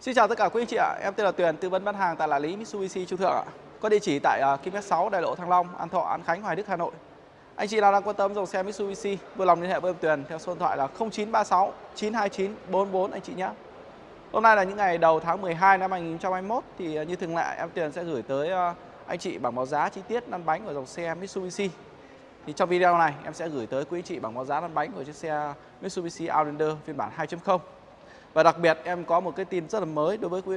Xin chào tất cả quý anh chị ạ, em tên là Tuyền, tư vấn bán hàng tại là lý Mitsubishi Trung Thượng ạ. Có địa chỉ tại uh, Kim 6 Đại lộ Thăng Long, An Thọ, An Khánh, Hoài Đức, Hà Nội. Anh chị nào đang quan tâm dòng xe Mitsubishi, vui lòng liên hệ với em Tuyền theo số điện thoại là 0936 929 44 anh chị nhé. Hôm nay là những ngày đầu tháng 12 năm 2021 thì uh, như thường lệ em Tuyền sẽ gửi tới uh, anh chị bảng báo giá chi tiết lăn bánh của dòng xe Mitsubishi. Thì trong video này em sẽ gửi tới quý anh chị bảng báo giá lăn bánh của chiếc xe Mitsubishi Outlander phiên bản 2.0. Và đặc biệt em có một cái tin rất là mới đối với quý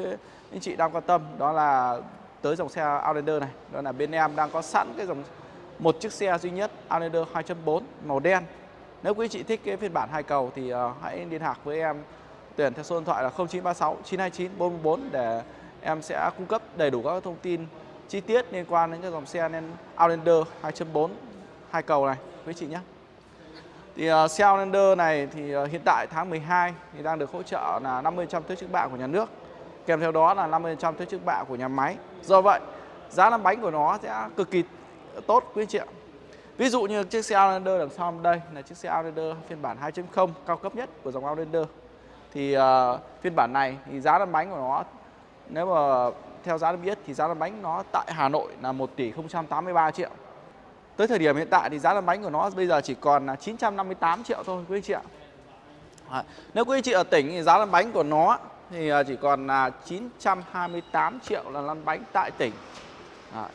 anh chị đang quan tâm đó là tới dòng xe Outlander này. Đó là bên em đang có sẵn cái dòng một chiếc xe duy nhất Outlander 2.4 màu đen. Nếu quý anh chị thích cái phiên bản hai cầu thì uh, hãy liên lạc với em tuyển theo số điện thoại là 0936 929 444 để em sẽ cung cấp đầy đủ các thông tin chi tiết liên quan đến cái dòng xe Outlander 2.4 hai cầu này quý chị nhé. Thì à, uh, xe này thì uh, hiện tại tháng 12 thì đang được hỗ trợ là 50% thuế trước bạ của nhà nước. Kèm theo đó là 50% thuế trước bạ của nhà máy. Do vậy, giá lăn bánh của nó sẽ cực kỳ tốt quý chị ạ. Ví dụ như chiếc xe Outlander đằng sau đây là chiếc xe Outlander phiên bản 2.0 cao cấp nhất của dòng Outlander. Thì uh, phiên bản này thì giá lăn bánh của nó nếu mà theo giá được biết thì giá lăn bánh nó tại Hà Nội là 1 tỷ 083 triệu. Tới thời điểm hiện tại thì giá lăn bánh của nó bây giờ chỉ còn là 958 triệu thôi quý anh chị ạ. À, nếu quý anh chị ở tỉnh thì giá lăn bánh của nó thì à, chỉ còn là 928 triệu là lăn bánh tại tỉnh. À.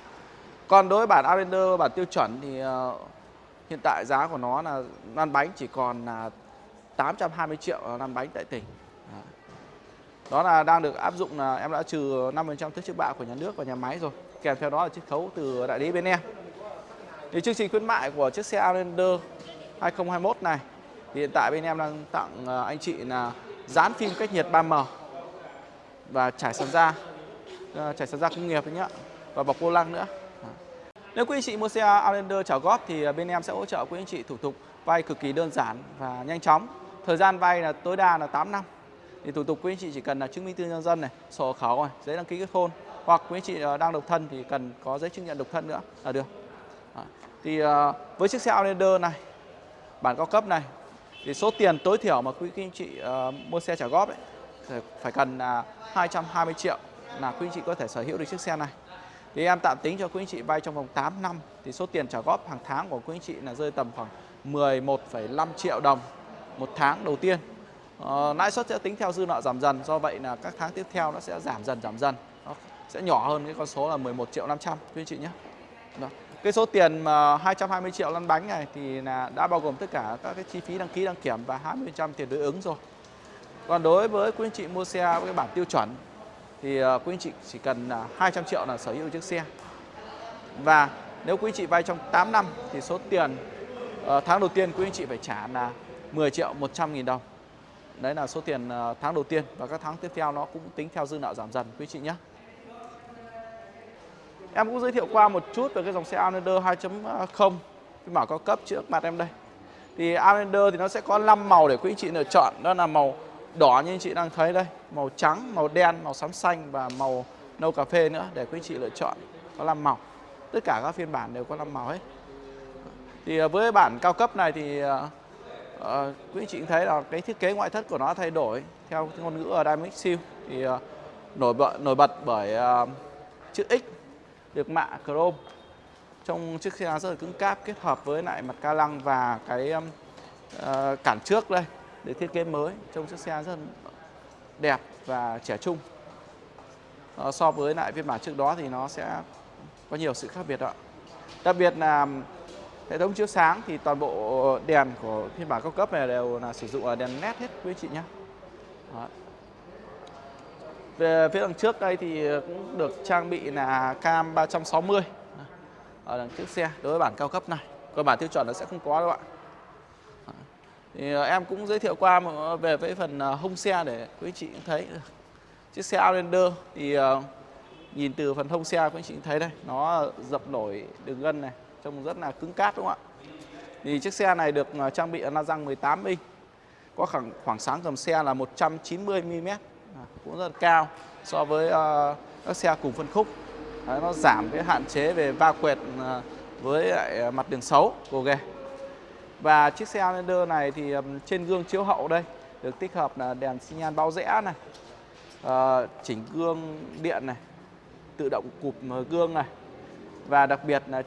Còn đối với bản Outlander bản tiêu chuẩn thì uh, hiện tại giá của nó là lăn bánh chỉ còn là 820 triệu là lăn bánh tại tỉnh. À. Đó là đang được áp dụng là em đã trừ 5% thuế trước bạ của nhà nước và nhà máy rồi. Kèm theo đó là chiết khấu từ đại lý bên em. Thì chương trình khuyến mại của chiếc xe Outlander 2021 này thì hiện tại bên em đang tặng ờ, anh chị là dán phim cách nhiệt 3M và trải sàn da ờ, trải sàn da công nghiệp đấy nhá và bọc vô lăng nữa. Nếu quý anh chị mua xe Outlander trả góp thì ờ, bên em sẽ hỗ trợ quý anh chị thủ tục vay cực kỳ đơn giản và nhanh chóng. Thời gian vay là tối đa là 8 năm. Thì thủ tục quý anh chị chỉ cần là chứng minh thư nhân dân này, sổ khẩu này, giấy đăng ký kết hôn hoặc quý anh chị đang độc thân thì cần có giấy chứng nhận độc thân nữa là được. Thì ờ, với chiếc xe Outlander này bản cao cấp này thì số tiền tối thiểu mà quý anh chị ờ, mua xe trả góp ấy phải cần 220 triệu là quý anh chị có thể sở hữu được chiếc xe này. Thì em tạm tính cho quý anh chị vay trong vòng 8 năm thì số tiền trả góp hàng tháng của quý anh chị là rơi tầm khoảng 11,5 triệu đồng một tháng đầu tiên. Ờ, lãi suất sẽ tính theo dư nợ giảm dần do vậy là các tháng tiếp theo nó sẽ giảm dần giảm dần nó sẽ nhỏ hơn cái con số là 11 triệu 500 quý anh chị nhé. Đó. Cái số tiền mà 220 triệu lăn bánh này thì là đã bao gồm tất cả các cái chi phí đăng ký, đăng kiểm và 20% tiền đối ứng rồi. Còn đối với quý anh chị mua xe với cái bản tiêu chuẩn thì ờ, quý anh chị chỉ cần 200 triệu là sở hữu chiếc xe. Và nếu quý anh chị vay trong 8 năm thì số tiền ờ, tháng đầu tiên quý anh chị phải trả là 10 triệu 100 nghìn đồng. Đấy là số tiền ờ, tháng đầu tiên và các tháng tiếp theo nó cũng tính theo dư nợ giảm dần, quý anh chị nhé. Em cũng giới thiệu qua một chút về cái dòng xe Outlander 2.0 phiên bản cao cấp trước mặt em đây. Thì Outlander thì nó sẽ có 5 màu để quý anh chị lựa chọn. Đó là màu đỏ như anh chị đang thấy đây, màu trắng, màu đen, màu xám xanh và màu nâu cà phê nữa để quý anh chị lựa chọn. Có 5 màu. Tất cả các phiên bản đều có 5 màu hết. Thì ờ, với bản cao cấp này thì uh, quý anh chị thấy là cái thiết kế ngoại thất của nó thay đổi theo ngôn ngữ ở Dynamic Seal thì uh, nổi bật nổi bật bởi uh, chữ X được mạ chrome. Trong chiếc xe rất là cứng cáp kết hợp với lại mặt ca lăng và cái uh, cản trước đây để thiết kế mới. Trong chiếc xe rất đẹp và trẻ trung. Uh, so với lại phiên bản trước đó thì nó sẽ có nhiều sự khác biệt ạ. Đặc biệt là um, hệ thống chiếu sáng thì toàn bộ đèn của phiên bản cao cấp này đều là sử dụng đèn led hết quý chị nhé. Đó. Về phía đằng trước đây thì cũng được trang bị là cam 360 ở đằng trước xe, đối với bản cao cấp này. Còn bản tiêu chuẩn nó sẽ không có đâu ạ. Thì ờ, em cũng giới thiệu qua ờ, về với phần ờ, hông xe để quý chị cũng thấy chiếc xe Outlander thì nhìn từ phần hông xe quý chị cũng thấy đây, nó dập nổi đường gân này, trông rất là cứng cáp đúng không ạ? Thì chiếc xe này được trang bị là răng 18 inch có khoảng khoảng sáng cầm xe là 190 mm cũng rất là cao so với uh, các xe cùng phân khúc. Đấy, nó giảm cái hạn chế về va quẹt uh, với lại ờ, mặt đường xấu của ghề và chiếc xe Outlander này thì um, trên gương chiếu hậu đây được tích hợp là đèn xi nhan bao rẽ này uh, chỉnh gương điện này tự động cụp gương này. Và đặc biệt là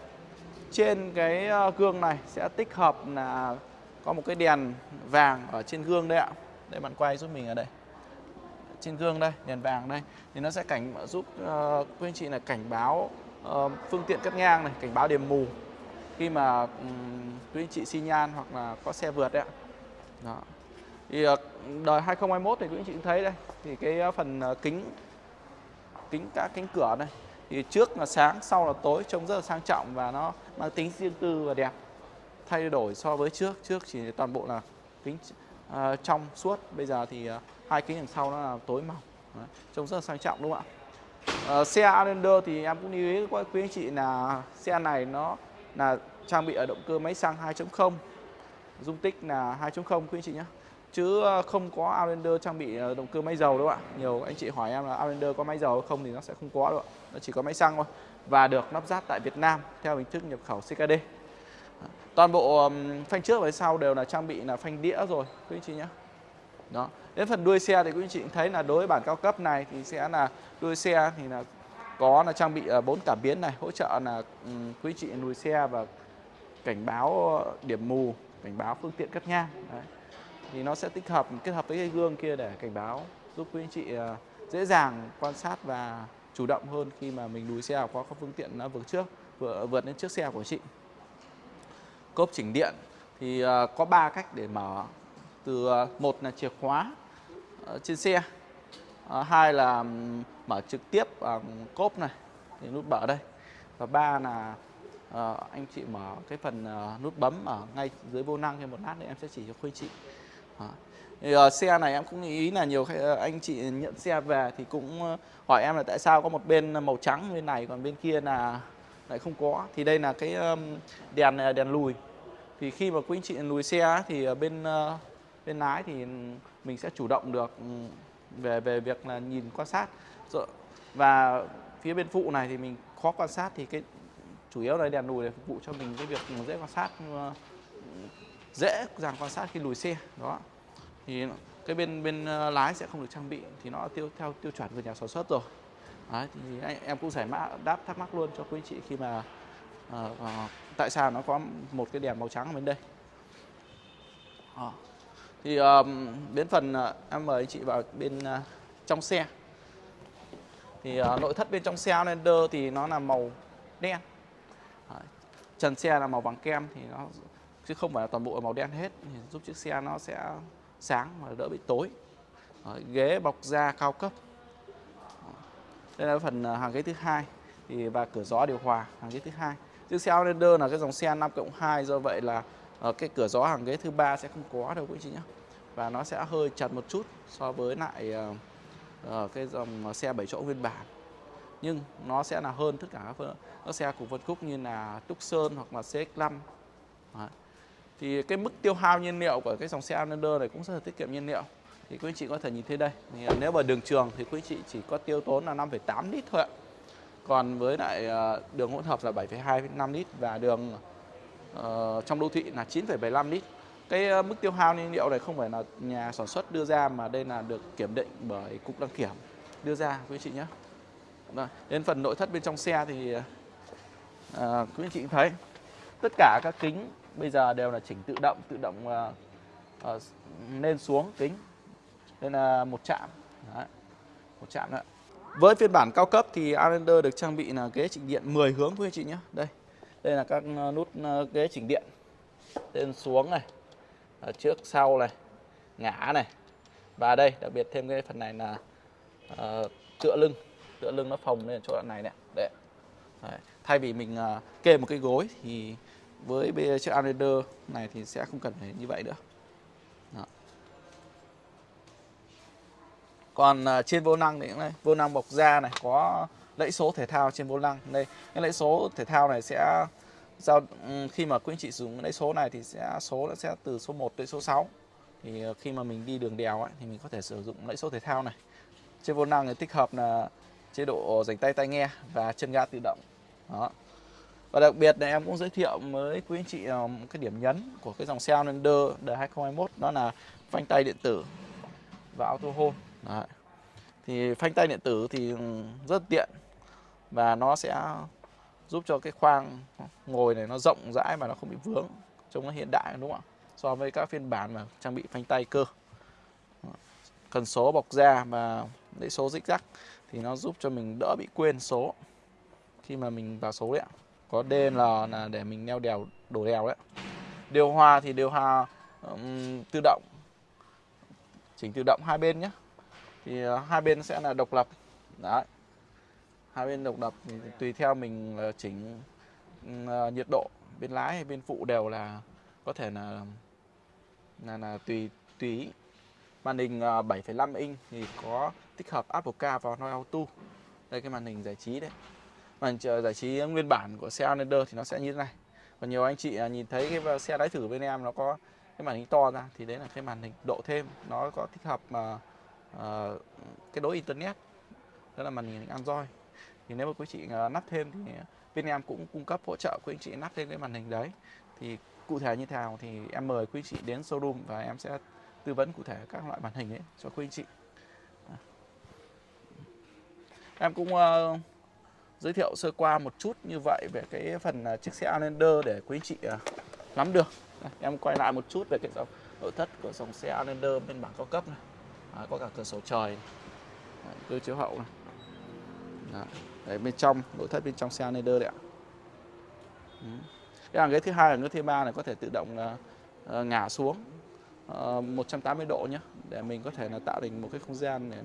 trên cái gương này sẽ tích hợp là có một cái đèn vàng ở trên gương đây ạ. Đây bạn quay giúp mình ở đây trên gương đây đèn vàng đây thì nó sẽ cảnh giúp uh, quý anh chị là cảnh báo uh, phương tiện cắt ngang này cảnh báo điểm mù. Khi mà um, quý anh chị xi nhan hoặc là có xe vượt đấy ạ. Đó. Thì uh, đời 2021 thì quý anh chị cũng thấy đây thì cái phần kính kính các cánh cửa này thì trước là sáng sau là tối trông rất là sang trọng và nó mang tính riêng tư và đẹp thay đổi so với trước. Trước chỉ toàn bộ là kính Ờ, trong suốt. Bây giờ thì uh, hai kính đằng sau nó là tối màu Đấy, trông rất là sang trọng đúng không ạ? Uh, xe Outlander thì em cũng lưu ý với quý anh chị là xe này nó là trang bị ở động cơ máy xăng 2.0 dung tích là 2.0 quý anh chị nhé. Chứ không có Outlander trang bị động cơ máy dầu đúng không ạ. Nhiều anh chị hỏi em là Outlander có máy dầu không thì nó sẽ không có đâu ạ. Nó chỉ có máy xăng thôi. Và được lắp ráp tại Việt Nam theo hình thức nhập khẩu CKD toàn bộ phanh trước và sau đều là trang bị là phanh đĩa rồi quý anh chị nhé đó đến phần đuôi xe thì quý anh chị thấy là đối với bản cao cấp này thì sẽ là đuôi xe thì là có là trang bị ờ, bốn cảm biến này hỗ trợ là quý anh chị lùi xe và cảnh báo ờ, điểm mù cảnh báo phương tiện cắt ngang Đấy. thì nó sẽ tích hợp kết hợp với cái gương kia để cảnh báo giúp quý anh chị uh, dễ dàng quan sát và chủ động hơn khi mà mình lùi xe qua các phương tiện nó vượt trước vượt, vượt lên trước xe của chị cốp chỉnh điện thì ờ, có 3 cách để mở. Từ ờ, một là chìa khóa ờ, trên xe. Hai là mở trực tiếp bằng cốp này thì nút mở đây. Và ba là anh chị mở cái phần nút bấm ở ngay dưới vô năng thêm một lát nữa em sẽ chỉ cho quý chị. Thì, uh, xe này em cũng ý là nhiều anh chị nhận xe về thì cũng hỏi em là tại sao có một bên màu trắng bên này còn bên kia là lại không có. Thì đây là cái đèn à, đèn lùi. Thì khi mà quý anh chị lùi xe thì ờ, bên ờ, bên lái thì mình sẽ chủ động được về về việc là nhìn quan sát. Và phía bên phụ này thì mình khó quan sát thì cái, chủ yếu là đèn lùi để phục vụ cho mình cái việc dễ quan sát ờ, dễ dàng quan sát khi lùi xe. Đó. Thì cái bên bên lái sẽ không được trang bị thì nó tiêu, theo tiêu chuẩn của nhà sản xuất rồi. Đấy, thì anh, em cũng giải mã đáp thắc mắc luôn cho quý chị khi mà uh, uh, tại sao nó có một cái đèn màu trắng ở bên đây. Uh. thì um, đến phần uh, em mời anh chị vào bên uh, trong xe. Thì uh, nội thất bên trong xe Outlander thì nó là màu đen. Trần xe là màu vàng kem thì nó chứ không phải là toàn bộ là màu đen hết. Thì giúp chiếc xe nó sẽ sáng và đỡ bị tối. Đấy, ghế bọc da cao cấp đây là phần à, hàng ghế thứ hai. Thì và cửa gió điều hòa hàng ghế thứ hai. Chiếc xe Outlander là cái dòng xe 5 cộng 2 do vậy là uh, cái cửa gió hàng ghế thứ ba sẽ không có đâu quý chị nhé và nó sẽ hơi chật một chút so với lại uh, uh, cái dòng xe 7 chỗ nguyên bản. Nhưng nó sẽ là hơn tất cả các, các xe của phân khúc như là Tucson hoặc là CX-5 Đấy. thì cái mức tiêu hao nhiên liệu của cái dòng xe Outlander này cũng rất là tiết kiệm nhiên liệu thì quý anh chị có thể nhìn thấy đây. Thì à, nếu mà đường trường thì quý anh chị chỉ có tiêu tốn là 5,8 lít thôi ạ. Còn với lại à, đường hỗn hợp là 7,2 5 lít và đường uh, trong đô thị là 9,75 lít. Cái à, mức tiêu hao nhiên liệu này không phải là nhà sản xuất đưa ra mà đây là được kiểm định bởi cục đăng kiểm đưa ra quý anh chị nhé. Rồi, đến phần nội thất bên trong xe thì uh, quý anh chị thấy tất cả các kính bây giờ đều là chỉnh tự động, tự động uh, uh, lên xuống kính. Đây là một chạm, Đấy, một chạm nữa. Với phiên bản cao cấp thì Outlander được trang bị là ghế chỉnh điện 10 hướng quý anh chị nhé. Đây, đây là các nút ờ, ghế chỉnh điện lên xuống này, ở trước sau này, ngã này và đây đặc biệt thêm cái phần này là uh, tựa lưng tựa lưng nó phồng lên chỗ đoạn này này, đấy. đấy. thay vì mình uh, kê một cái gối thì với chiếc Outlander này thì sẽ không cần phải như vậy nữa còn uh, trên vô năng thì này vô năng bọc da này có lẫy số thể thao trên vô năng. Đây cái lẫy số thể thao này sẽ giao khi mà quý anh chị dùng lẫy số này thì sẽ số nó sẽ từ số 1 tới số 6 thì à, khi mà mình đi đường đèo ấy, thì mình có thể sử dụng lẫy số thể thao này. Trên vô năng thì tích hợp là chế độ dành tay tai nghe và chân ga tự động. Đó. Và đặc biệt này em cũng giới thiệu với quý anh chị à, một cái điểm nhấn của cái dòng xe Outlander đời 2021 đó là phanh tay điện tử và auto hold. Đấy. thì phanh tay điện tử thì rất tiện và nó sẽ giúp cho cái khoang ngồi này nó rộng rãi mà nó không bị vướng trông nó hiện đại đúng không ạ? So với các phiên bản mà trang bị phanh tay cơ. Cần số bọc da và lấy số dích rắc thì nó giúp cho mình đỡ bị quên số khi mà mình vào số đấy ạ. Có DL là để mình neo đèo đổ đèo đấy điều hòa thì điều hòa um, tự động chỉnh tự động hai bên nhé thì ờ, hai bên sẽ là độc lập. Đấy. Hai bên độc lập thì tùy theo mình ờ, chỉnh ờ, nhiệt độ. Bên lái hay bên phụ đều là có thể là là, là tùy tùy màn hình 7,5 inch thì có tích hợp Apple Car và Android Auto. Đây cái màn hình giải trí đấy. Màn hình giải trí nguyên bản của xe Outlander thì nó sẽ như thế này. Còn nhiều anh chị nhìn thấy cái xe lái thử bên em nó có cái màn hình to ra thì đấy là cái màn hình độ thêm. Nó có tích hợp mà uh, Ờ, cái đối internet đó là màn hình Android. Thì nếu mà quý chị uh, nắp thêm thì bên em cũng cung cấp hỗ trợ quý anh chị nắp thêm cái màn hình đấy. Thì cụ thể như thế nào thì em mời quý anh chị đến showroom và em sẽ tư vấn cụ thể các loại màn hình ấy cho quý anh chị. Em cũng uh, giới thiệu sơ qua một chút như vậy về cái phần uh, chiếc xe Outlander để quý anh chị uh, nắm được. Em quay lại một chút về cái dòng nội thất của dòng xe Outlander bên bản cao cấp này à, có cả cửa sổ trời Đấy, cơ chiếu hậu này Đấy. Đấy, bên trong nội thất bên trong xe Outlander đấy ạ ừ. cái hàng ghế thứ hai là ghế thứ ba này có thể tự động là uh, ngả xuống ờ, uh, 180 độ nhé để mình có thể là tạo thành một cái không gian để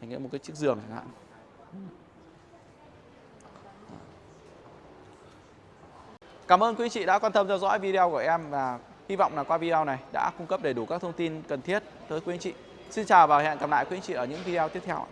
thành một cái chiếc giường chẳng hạn Cảm ơn quý chị đã quan tâm theo dõi video của em và hy vọng là qua video này đã cung cấp đầy đủ các thông tin cần thiết tới quý anh chị. Xin chào và hẹn gặp lại quý anh chị ở những video tiếp theo.